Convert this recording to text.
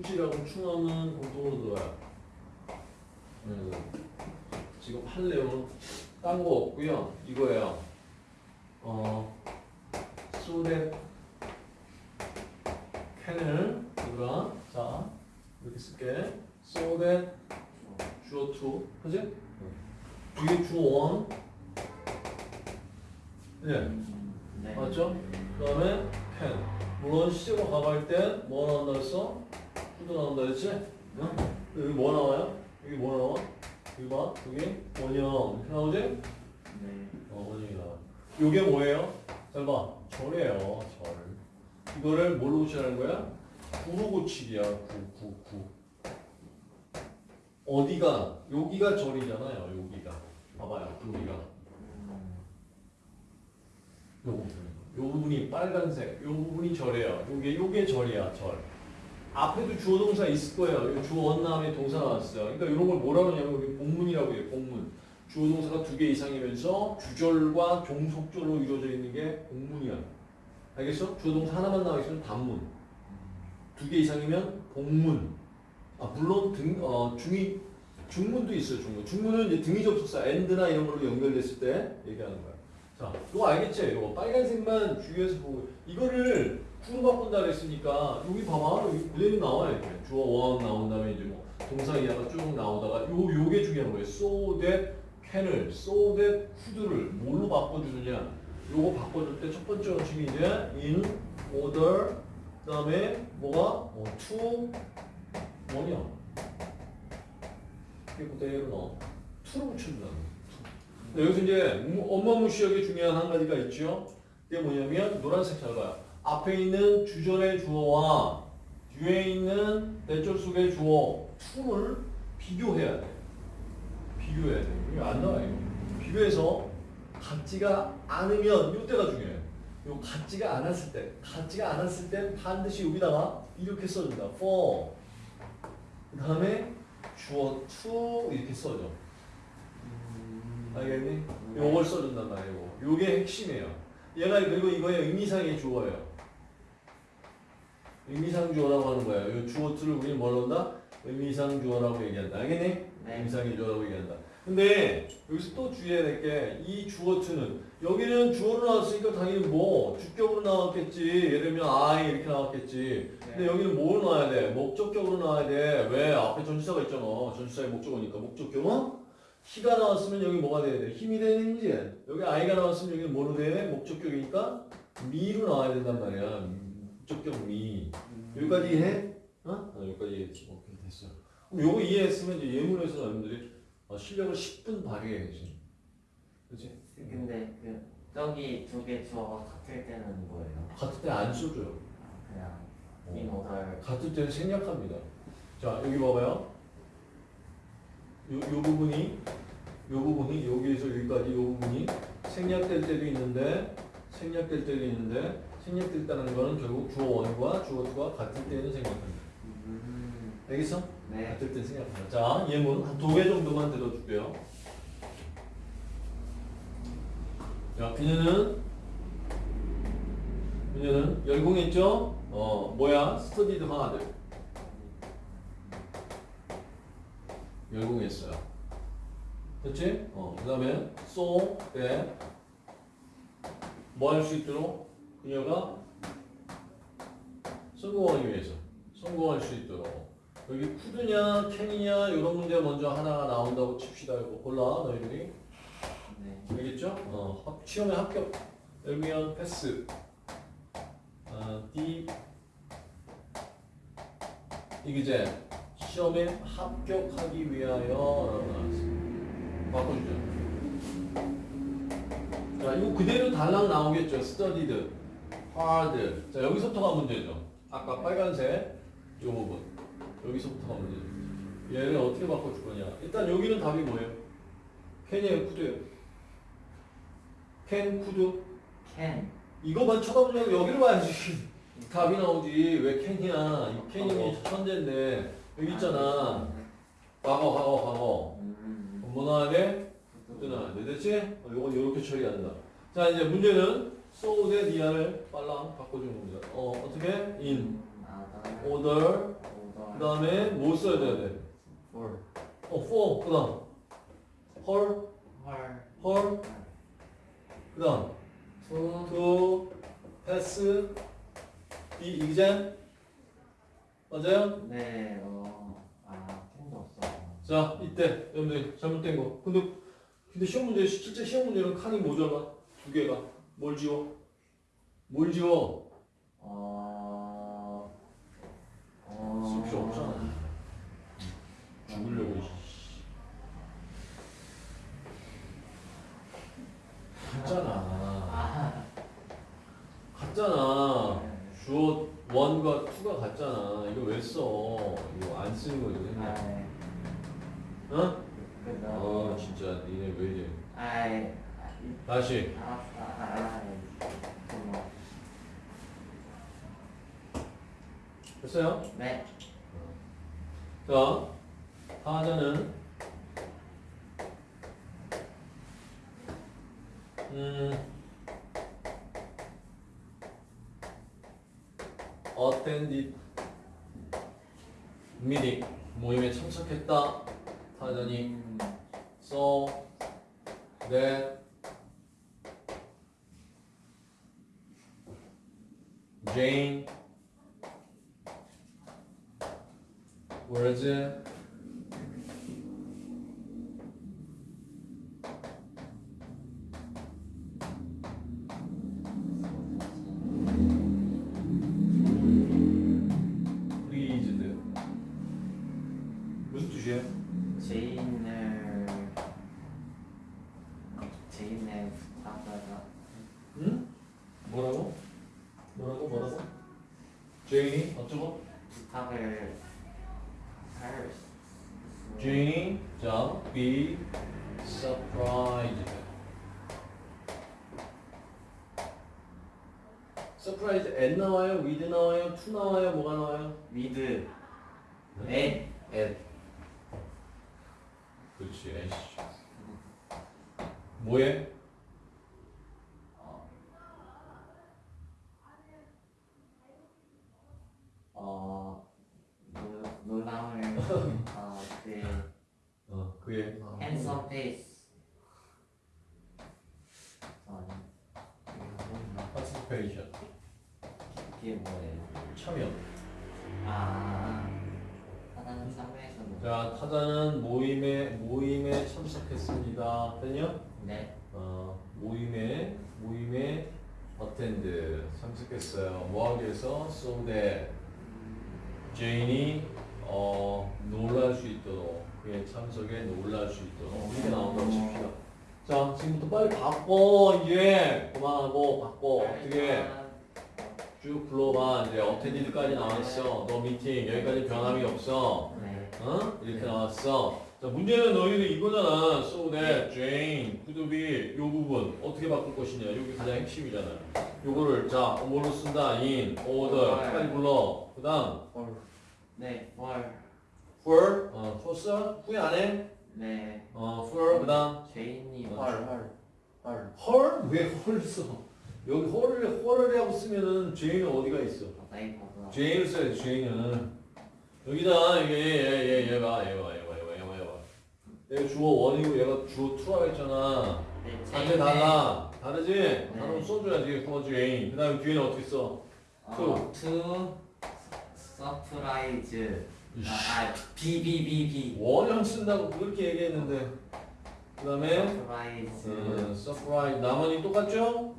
후지라고 충함은 공통으로 들어와요. 음, 지금 할 내용은 딴 거 없고요. 이거예요. 어, so that can을 우리가 자 이렇게 쓸게. so that 주어 to 그지? 뒤에 주어 one 예 네. 맞죠? 그 다음에 can 물론 시제로 가갈 땐뭐 나온다 했어? 후드 나온다 했지? 응? 여기 뭐 나와요? 여기 뭐 나와? 여기 봐 여기 원형 이렇게 나오지? 네. 어 원형이 나와 요게 뭐예요? 잘 봐 절이에요 절 이거를 뭘로 고치라는 거야? 구로 고치기야 구 구, 구. 어디가 여기가 절이잖아요 여기가 봐봐요 여기가 요 부분. 요 부분이 빨간색, 요 부분이 절이에요. 요게 요게 절이야, 절. 앞에도 주어 동사 있을 거예요. 요 주어 원 다음에 동사 나왔어요. 그러니까 이런 걸 뭐라 그러냐면 우리 복문이라고 해요. 복문. 주어 동사가 두 개 이상이면서 주절과 종속절로 이루어져 있는 게 복문이야. 알겠어? 주어 동사 하나만 나와 있으면 단문. 두 개 이상이면 복문. 아 물론 등 어, 중이 중문도 있어요. 중문. 중문은 이제 등위 접속사 and나 이런 걸로 연결됐을 때 얘기하는 거야. 자, 이거 알겠지? 이거 빨간색만 주의해서 보고 이거를 구로 바꾼다 그랬으니까 여기 봐봐 여기 그대로 나와 이렇게 주어 원 나온 다음에 이제 뭐 동사 이하가 쭉 나오다가 요 요게 중요한 거예요. so that can을 so that could를 뭘로 바꿔주느냐? 요거 바꿔줄 때 첫 번째 원칙이 이제 in order 그 다음에 뭐가 어, to? 이게 그대로 넣어. to로. 네, 여기서 이제 무시역에 중요한 한 가지가 있죠. 그게 뭐냐면 노란색 잘 봐요. 앞에 있는 주절의 주어와 뒤에 있는 대절 속의 주어 to를 비교해야 돼. 비교해야 돼. 이게 안 나와요. 비교해서 같지가 않으면 이때가 중요해요. 요 같지가 않았을 때, 같지가 않았을 때 반드시 여기다가 이렇게 써준다. for. 그 다음에 주어 to 이렇게 써줘. 알겠니? 요걸 써준단 말이에요. 요게 핵심이에요. 얘가 그리고 이거의 의미상의 주어예요. 의미상 주어라고 하는 거야. 요 주어 틀을 우리 뭘로 한다? 의미상 주어라고 얘기한다. 알겠니? 네. 의미상의 주어라고 얘기한다. 근데 여기서 또 주의해야 될 게 이 주어 틀은 여기는 주어로 나왔으니까 당연히 뭐 주격으로 나왔겠지. 예를 들면 I 이렇게 나왔겠지. 근데 여기는 뭘 넣어야 돼? 목적격으로 나와야 돼. 왜? 앞에 전치사가 있잖아. 전치사의 목적어니까 목적격은 희가 나왔으면 여기 뭐가 돼야 돼? 힘이 되는 거지. 여기 아이가 나왔으면 여기는 뭐로 돼? 목적격이니까 미로 나와야 된단 말이야. 목적격 미. 여기까지 이해해? 어? 아, 여기까지 이해했지. 오케이, 됐어. 그럼 요거 이해했으면 이제 예문에서 여러분들이 어, 실력을 10분 발휘해야지. 그치? 근데 그 저기 두개 주어가 같을 때는 뭐예요? 같을 때 안 써줘요. 그냥 order. 같을 때는 생략합니다. 자, 여기 봐봐요. 요, 요 부분이, 요 부분이, 여기에서 여기까지 요 부분이 생략될 때도 있는데, 생략될 때도 있는데, 생략됐다는 거는 결국 주어 원과 주어 투가 같을 때는 생략합니다. 음. 알겠어? 네. 같을 때는 생략합니다. 자, 예문 한 두 개 정도만 들어줄게요. 자, 그녀는, 그녀는 열공했죠? 어, 뭐야? studied hard. 열공했어요. 됐지? 어, 그 다음에 so that 뭐할 수 있도록 그녀가 성공하기 위해서 성공할 수 있도록 여기 쿠드냐 캔이냐 이런 문제 먼저 하나가 나온다고 칩시다 이거 골라 너희들이 네. 알겠죠? 어, 합- 시험에 합격 열면 패스 어, D 이게 이제 시험에 합격하기 위하여 바꿔주죠. 자 이거 그대로 달랑 나오겠죠. studied hard. 자 여기서부터가 문제죠. 아까 빨간색 이 부분. 여기서부터가 문제죠. 얘를 어떻게 바꿔줄 거냐. 일단 여기는 답이 뭐예요? 캔이에요? 쿠드예요? 캔 쿠드 can. 이거만 쳐다보냐고 여기로 봐야지. 답이 나오지. 왜 캔이야? 이 캔이 천재인데 여기 있잖아 과거 과거 과거 음. 뭐 나와야 돼 됐지? 어, 요건 요렇게 처리한다 자 이제 문제는 so that 이하를 빨랑 바꿔주는 겁니다 어 어떻게? in 아, order. 그 다음에 뭐 써야 돼야 돼? For. 어, for. 그 다음. Her, her. Her. 그 다음. To. to, pass, the exam. 맞아요? 네. 어. 아 펜도 없어. 자, 이때 여러분들 잘못된 거. 근데 근데 시험 문제 실제 시험 문제는 칸이 모자라 두 개가 뭘 지워? 뭘 지워? 어. 어. 쓸 필요 없잖아. 죽으려고. 이씨. 갔잖아. 갔잖아. 주어 원과 같잖아. 이거 왜 써? 이거 안 쓰는 거지. 아. 그냥. 어? 그아 진짜 니네 왜 이래? 아이. 다시. 알았어. 아이. 고마워. 됐어요? 네. 자, 하자는 음 meeting 모임에 참석했다. 하자니 음. so that Jane was 제인이 어쩌고? 부탁을 할 수- 제인이 자 be surprised. surprised at 나와요? with 나와요? to 나와요? 뭐가 나와요? 위드 에 at. 그렇지. at. 뭐해? 어 놀- 놀라움을 어그 어 그의 handsome face 어 participation 그게 뭐예요? 참여. 아 하나는 참여해서 자 타자는 모임에 모임에 참석했습니다. 됐냐? 네 어, 모임에 모임에 attend 참석했어요. 뭐 하기 위해서 so that 제인이 어, 놀랄 수 있도록 그의 참석에 놀랄 수 있도록 이렇게 나온다고 칩시다. 자 지금부터 빨리 바꿔 이제 그만하고 바꿔 어떻게 쭉 불러봐 이제 attended까지 나왔어. the meeting 여기까지 변함이 없어. 네 어? 이렇게 나왔어. 자, 문제는 너희들 이거잖아. So that Jane could be 요 부분 어떻게 바꿀 것이냐. 여기 가장 핵심이잖아. 요거를 자, 뭐로 쓴다? in, order. 빨리 불러. 그 다음, 네, 뭘, for, 어, 줬어? 후회 안 해? 네, 어, for, 그 다음, 제인이 어, 헐, 헐, 헐. 헐? 왜헐 써? 여기 헐을, 헐이라고 쓰면은 Jane은 어디가 있어? 가서. Jane을 써야지, Jane은. 여기다, 이게, 얘, 얘, 얘가, 얘가, 얘가, 얘가, 얘가, 얘가. 얘가 주어 원이고 얘가 주어 투라고 했잖아. 네, 단체 달라. 다르지? 단어 네. 써줘야지. for Jane. 그 다음에 뒤에는 어떻게 써? 이씨. 아, 아, B, B. 원형 쓴다고 그렇게 얘기했는데. 그 다음에. 음, surprise. 나머지 똑같죠? 네.